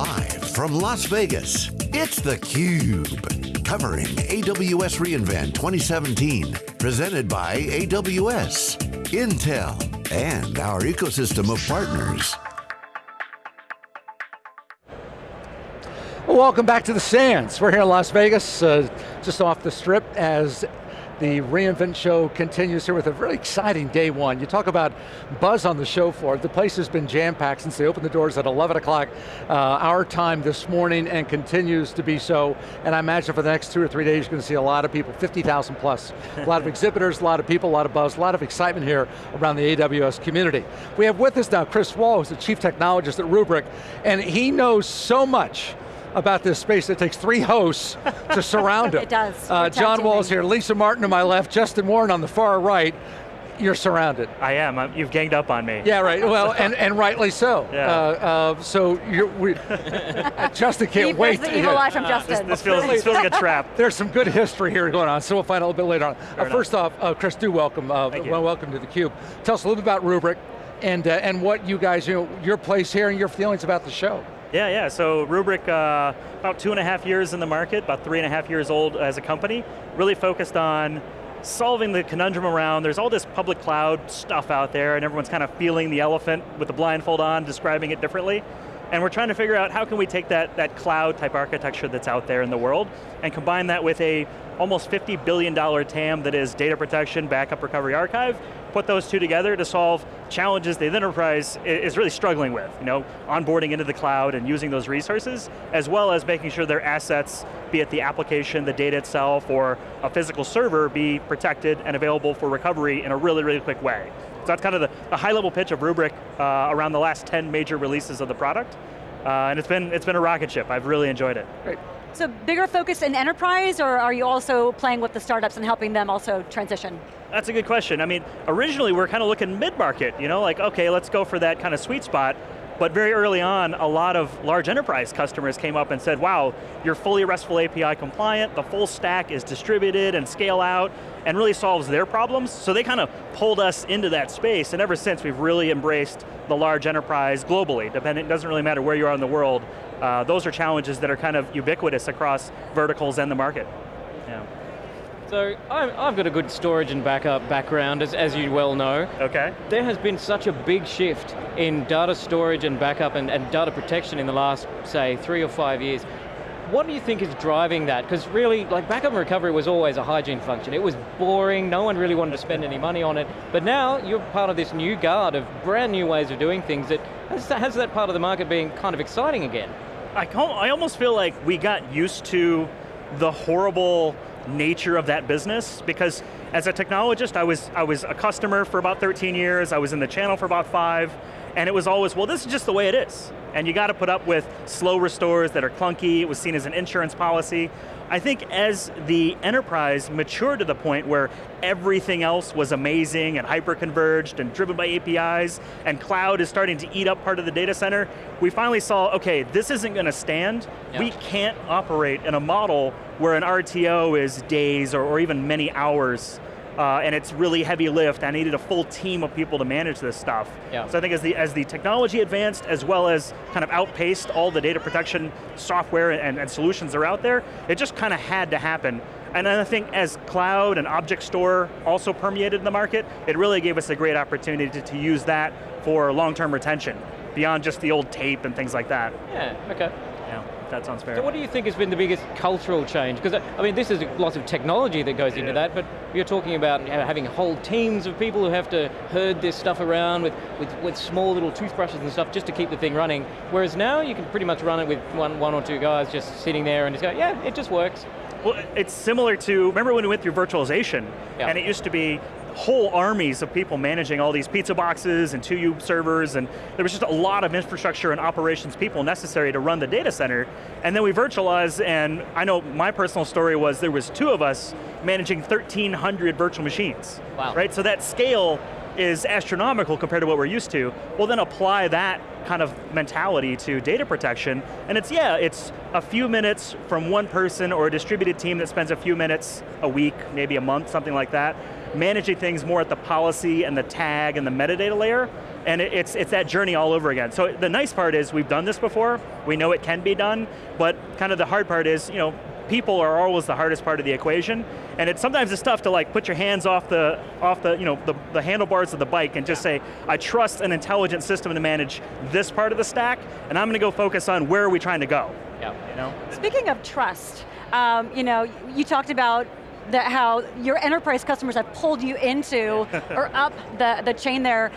Live from Las Vegas, it's theCUBE. Covering AWS reInvent 2017. Presented by AWS, Intel, and our ecosystem of partners. Welcome back to the Sands. We're here in Las Vegas, uh, just off the strip as the reInvent show continues here with a very exciting day one. You talk about buzz on the show floor. The place has been jam-packed since they opened the doors at 11 o'clock uh, our time this morning and continues to be so. And I imagine for the next two or three days you're going to see a lot of people, 50,000 plus. a lot of exhibitors, a lot of people, a lot of buzz, a lot of excitement here around the AWS community. We have with us now Chris Wahl, who's the Chief Technologist at Rubrik, and he knows so much about this space. It takes three hosts to surround it. it does. Uh, John Walls here, Lisa Martin to my left, Justin Warren on the far right. You're surrounded. I am. I'm, you've ganged up on me. Yeah, right. Well, and, and rightly so. Yeah. Uh, uh, so you're, we, Justin can't Keep wait. the evil eye from Justin. This, this feels, this feels like a trap. There's some good history here going on, so we'll find out a little bit later on. Uh, first off, uh, Chris, do welcome. Uh, Thank you. well, welcome to theCUBE. Tell us a little bit about Rubrik and, uh, and what you guys, you know, your place here and your feelings about the show. Yeah, yeah, so Rubrik, uh, about two and a half years in the market, about three and a half years old as a company, really focused on solving the conundrum around, there's all this public cloud stuff out there and everyone's kind of feeling the elephant with the blindfold on, describing it differently. And we're trying to figure out how can we take that, that cloud type architecture that's out there in the world and combine that with a almost $50 billion TAM that is data protection, backup recovery archive, put those two together to solve challenges the enterprise is really struggling with. You know, onboarding into the cloud and using those resources, as well as making sure their assets, be it the application, the data itself, or a physical server, be protected and available for recovery in a really, really quick way. So that's kind of the, the high level pitch of Rubrik uh, around the last 10 major releases of the product. Uh, and it's been, it's been a rocket ship. I've really enjoyed it. Great. So bigger focus in enterprise, or are you also playing with the startups and helping them also transition? That's a good question. I mean, originally we are kind of looking mid-market, you know, like, okay, let's go for that kind of sweet spot. But very early on, a lot of large enterprise customers came up and said, wow, you're fully RESTful API compliant, the full stack is distributed and scale out, and really solves their problems. So they kind of pulled us into that space, and ever since we've really embraced the large enterprise globally, depending, it doesn't really matter where you are in the world, uh, those are challenges that are kind of ubiquitous across verticals and the market. Yeah. So I've got a good storage and backup background, as, as you well know. Okay. There has been such a big shift in data storage and backup and, and data protection in the last, say, three or five years. What do you think is driving that? Because really, like backup and recovery was always a hygiene function. It was boring, no one really wanted to spend any money on it. But now, you're part of this new guard of brand new ways of doing things that has, has that part of the market being kind of exciting again. I, I almost feel like we got used to the horrible nature of that business because as a technologist, I was, I was a customer for about 13 years, I was in the channel for about five, and it was always, well, this is just the way it is. And you got to put up with slow restores that are clunky, it was seen as an insurance policy. I think as the enterprise matured to the point where everything else was amazing and hyper-converged and driven by APIs, and cloud is starting to eat up part of the data center, we finally saw, okay, this isn't going to stand. Yeah. We can't operate in a model where an RTO is days or, or even many hours uh, and it's really heavy lift. I needed a full team of people to manage this stuff. Yeah. So I think as the, as the technology advanced, as well as kind of outpaced all the data protection software and, and solutions that are out there, it just kind of had to happen. And then I think as cloud and object store also permeated the market, it really gave us a great opportunity to, to use that for long-term retention, beyond just the old tape and things like that. Yeah, okay. Yeah, that sounds fair. So what do you think has been the biggest cultural change? Because uh, I mean, this is lots of technology that goes into that, but you're talking about having whole teams of people who have to herd this stuff around with, with, with small little toothbrushes and stuff just to keep the thing running. Whereas now you can pretty much run it with one, one or two guys just sitting there and just go, yeah, it just works. Well, it's similar to, remember when we went through virtualization, Yeah. and it used to be whole armies of people managing all these pizza boxes and 2U servers, and there was just a lot of infrastructure and operations people necessary to run the data center. And then we virtualized, and I know my personal story was there was two of us managing 1,300 virtual machines. Wow. Right, so that scale is astronomical compared to what we're used to. Well then apply that kind of mentality to data protection, and it's, yeah, it's a few minutes from one person or a distributed team that spends a few minutes a week, maybe a month, something like that, managing things more at the policy and the tag and the metadata layer, and it's, it's that journey all over again. So the nice part is we've done this before, we know it can be done, but kind of the hard part is, you know, people are always the hardest part of the equation, and it's sometimes it's tough to like put your hands off the off the you know the, the handlebars of the bike and just say, I trust an intelligent system to manage this part of the stack, and I'm going to go focus on where are we trying to go. Yeah. You know? Speaking of trust, um, you know, you talked about that how your enterprise customers have pulled you into or up the, the chain there.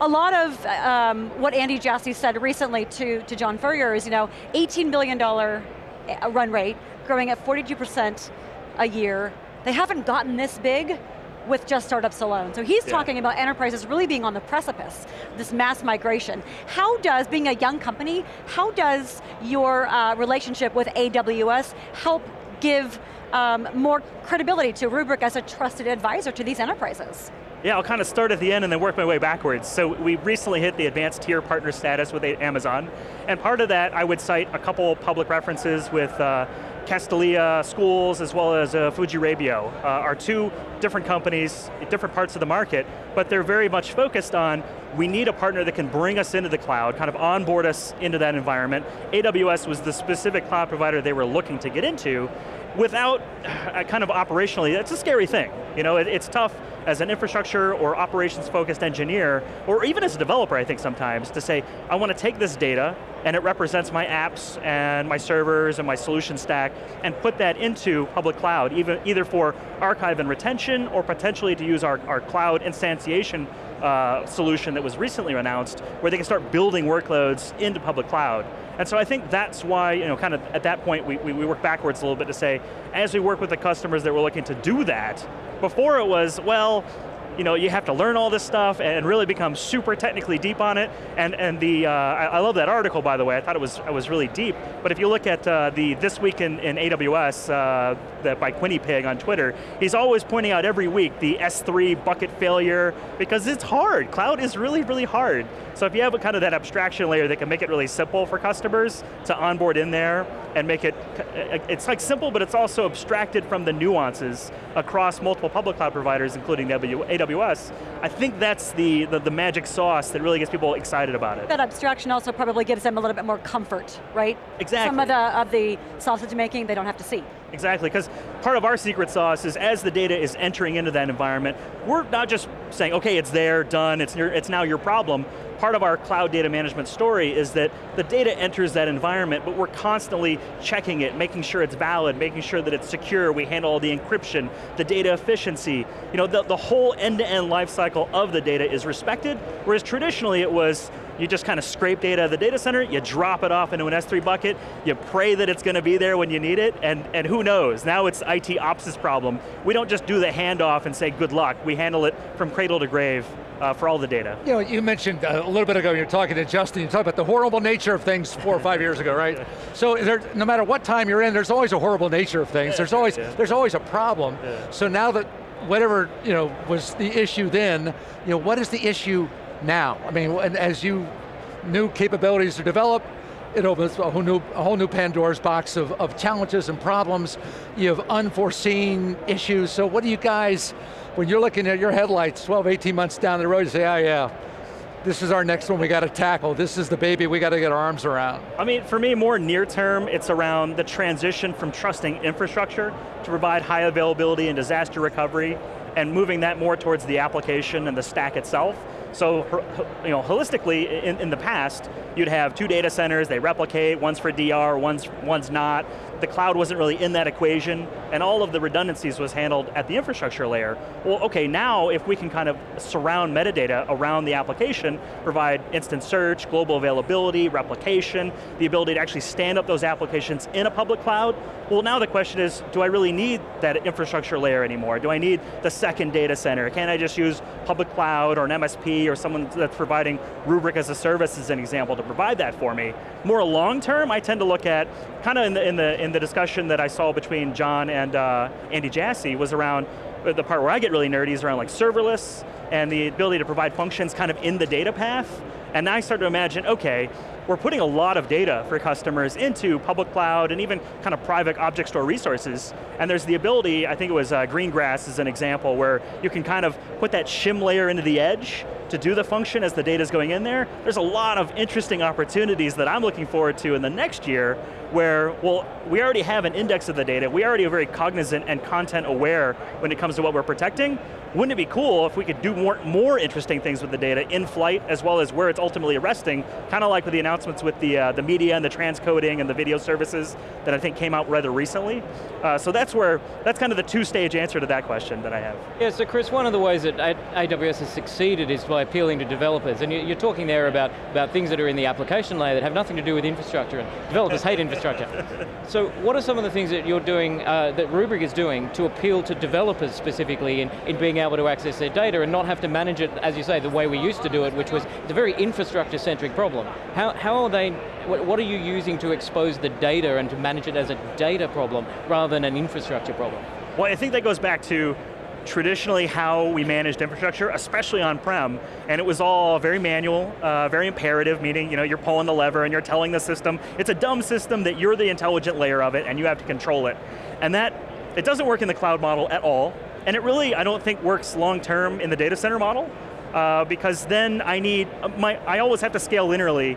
A lot of um, what Andy Jassy said recently to, to John Furrier is, you know, $18 billion eh, run rate, growing at 42% a year. They haven't gotten this big with just startups alone. So he's Yeah. talking about enterprises really being on the precipice, this mass migration. How does, being a young company, how does your uh, relationship with AWS help give um, more credibility to Rubrik as a trusted advisor to these enterprises? Yeah, I'll kind of start at the end and then work my way backwards. So we recently hit the advanced tier partner status with Amazon, and part of that I would cite a couple public references with uh, Castilleja Schools as well as uh, Fujirebio uh, are two different companies, different parts of the market, but they're very much focused on we need a partner that can bring us into the cloud, kind of onboard us into that environment. AWS was the specific cloud provider they were looking to get into, without uh, kind of operationally, that's a scary thing. You know, it, it's tough as an infrastructure or operations focused engineer, or even as a developer I think sometimes, to say, I want to take this data, and it represents my apps and my servers and my solution stack, and put that into public cloud, even, either for archive and retention, or potentially to use our, our cloud instantiation uh, solution that was recently announced, where they can start building workloads into public cloud. And so I think that's why, you know, kind of at that point, we, we, we work backwards a little bit to say, as we work with the customers that were looking to do that, before it was, well, you know, you have to learn all this stuff and really become super technically deep on it. And, and the, uh, I, I love that article, by the way. I thought it was, it was really deep. But if you look at uh, the This Week in, in AWS, uh, that by QuinnyPig on Twitter, he's always pointing out every week the S3 bucket failure, because it's hard. Cloud is really, really hard. So if you have a kind of that abstraction layer that can make it really simple for customers to onboard in there and make it, it's like simple, but it's also abstracted from the nuances across multiple public cloud providers, including AWS, I think that's the, the, the magic sauce that really gets people excited about it. That abstraction also probably gives them a little bit more comfort, right? Exactly. Some of the, of the sausage making they don't have to see. Exactly, because part of our secret sauce is as the data is entering into that environment, we're not just saying, okay, it's there, done, it's, your, it's now your problem. Part of our cloud data management story is that the data enters that environment, but we're constantly checking it, making sure it's valid, making sure that it's secure, we handle all the encryption, the data efficiency. You know, the, the whole end-to-end -end life cycle of the data is respected, whereas traditionally it was, you just kind of scrape data out of the data center, you drop it off into an S3 bucket, you pray that it's going to be there when you need it, and, and who knows, now it's IT ops' problem. We don't just do the handoff and say good luck, we handle it from cradle to grave uh, for all the data. You know, you mentioned uh, a little bit ago, you're talking to Justin, you talked about the horrible nature of things four or five years ago, right? So there, no matter what time you're in, there's always a horrible nature of things. There's always, Yeah. there's always a problem. Yeah. So now that whatever you know was the issue then, you know, what is the issue now? I mean, as you new capabilities are developed, it opens a whole new, a whole new Pandora's box of, of challenges and problems. You have unforeseen issues. So what do you guys, when you're looking at your headlights 12, 18 months down the road, you say, oh yeah, this is our next one we got to tackle. This is the baby we got to get our arms around. I mean, for me, more near term, it's around the transition from trusting infrastructure to provide high availability and disaster recovery, and moving that more towards the application and the stack itself. So, you know, holistically, in, in the past, you'd have two data centers, they replicate, one's for DR, one's, one's not. The cloud wasn't really in that equation, and all of the redundancies was handled at the infrastructure layer. Well, okay, now if we can kind of surround metadata around the application, provide instant search, global availability, replication, the ability to actually stand up those applications in a public cloud, well now the question is, do I really need that infrastructure layer anymore? Do I need the second data center? Can I just use public cloud or an MSP or someone that's providing Rubrik as a service as an example to provide that for me? More long term, I tend to look at, kind of in the, in the, in the discussion that I saw between John and uh, Andy Jassy was around, the part where I get really nerdy is around like serverless and the ability to provide functions kind of in the data path. And I start to imagine, okay, we're putting a lot of data for customers into public cloud and even kind of private object store resources. And there's the ability, I think it was uh, Greengrass as an example, where you can kind of put that shim layer into the edge to do the function as the data's going in there, there's a lot of interesting opportunities that I'm looking forward to in the next year where, well, we already have an index of the data, we already are very cognizant and content aware when it comes to what we're protecting. Wouldn't it be cool if we could do more, more interesting things with the data in flight as well as where it's ultimately resting, kind of like with the announcements with the, uh, the media and the transcoding and the video services that I think came out rather recently. Uh, so that's where, that's kind of the two-stage answer to that question that I have. Yeah, so Chris, one of the ways that AWS has succeeded is by appealing to developers, and you're talking there about, about things that are in the application layer that have nothing to do with infrastructure, and developers hate infrastructure infrastructure. so what are some of the things that you're doing, uh, that Rubrik is doing to appeal to developers specifically in, in being able to access their data and not have to manage it, as you say, the way we used to do it, which was the very infrastructure-centric problem. How, how are they, what, what are you using to expose the data and to manage it as a data problem rather than an infrastructure problem? Well, I think that goes back to traditionally how we managed infrastructure, especially on-prem, and it was all very manual, uh, very imperative, meaning you know, you're pulling the lever and you're telling the system, it's a dumb system that you're the intelligent layer of it and you have to control it. And that, it doesn't work in the cloud model at all, and it really, I don't think, works long-term in the data center model, uh, because then I need, my, I always have to scale linearly.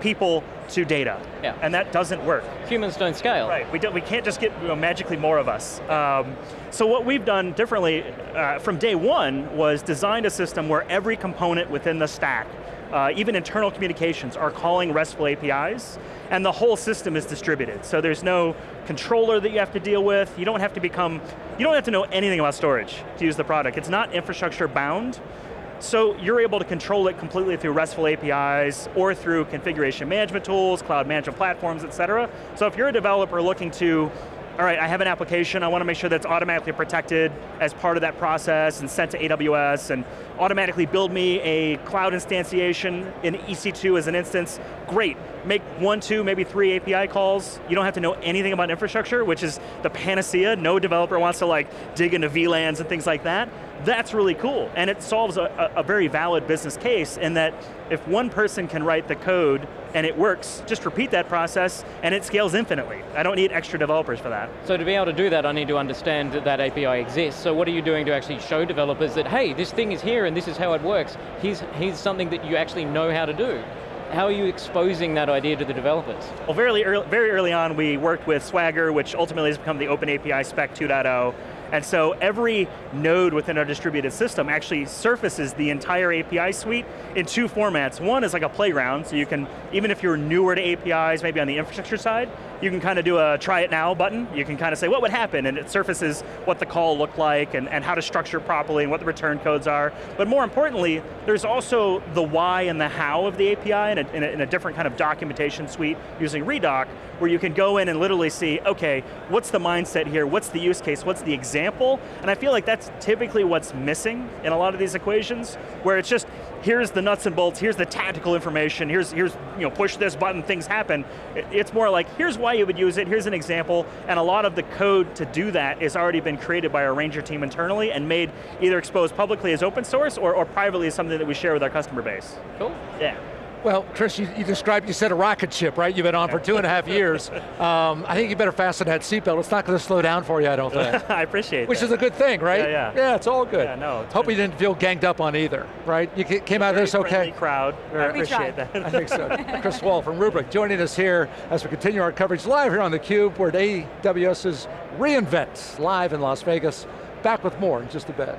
People to data. Yeah. And that doesn't work. Humans don't scale. Right, we, don't, we can't just get you know, magically more of us. Um, so what we've done differently uh, from day one was designed a system where every component within the stack, uh, even internal communications, are calling RESTful APIs, and the whole system is distributed. So there's no controller that you have to deal with, you don't have to become, you don't have to know anything about storage to use the product. It's not infrastructure bound, so you're able to control it completely through RESTful APIs or through configuration management tools, cloud management platforms, et cetera. So if you're a developer looking to all right, I have an application, I want to make sure that's automatically protected as part of that process and sent to AWS and automatically build me a cloud instantiation in EC2 as an instance. Great, make one, two, maybe three API calls. You don't have to know anything about infrastructure, which is the panacea. No developer wants to like dig into VLANs and things like that. That's really cool, and it solves a, a very valid business case in that if one person can write the code and it works, just repeat that process and it scales infinitely. I don't need extra developers for that. So to be able to do that, I need to understand that that API exists. So what are you doing to actually show developers that, hey, this thing is here and this is how it works. Here's, here's something that you actually know how to do. How are you exposing that idea to the developers? Well, very early, very early on, we worked with Swagger, which ultimately has become the Open API Spec 2.0, and so every node within our distributed system actually surfaces the entire API suite in two formats. One is like a playground, so you can, even if you're newer to APIs, maybe on the infrastructure side, you can kind of do a try it now button. You can kind of say what would happen, and it surfaces what the call looked like, and, and how to structure properly, and what the return codes are. But more importantly, there's also the why and the how of the API in a, in a, in a different kind of documentation suite using Redoc, where you can go in and literally see, okay, what's the mindset here, what's the use case, what's the example, and I feel like that's typically what's missing in a lot of these equations, where it's just, here's the nuts and bolts, here's the tactical information, here's, here's you know, push this button, things happen. It's more like, here's why you would use it, here's an example, and a lot of the code to do that has already been created by our Ranger team internally and made either exposed publicly as open source or, or privately as something that we share with our customer base. Cool. Yeah. Well, Chris, you, you, described, you said a rocket ship, right? You've been on for two and a half years. Um, I think you better fasten that seatbelt. It's not going to slow down for you, I don't think. I appreciate that. Which that. is a good thing, right? Yeah, yeah. Yeah, it's all good. Yeah, no. Hope you didn't feel ganged up on either, right? You came out of this okay? crowd. I appreciate that. I think so. Chris Wahl from Rubrik joining us here as we continue our coverage live here on theCUBE. We're at AWS's reInvent live in Las Vegas. Back with more in just a bit.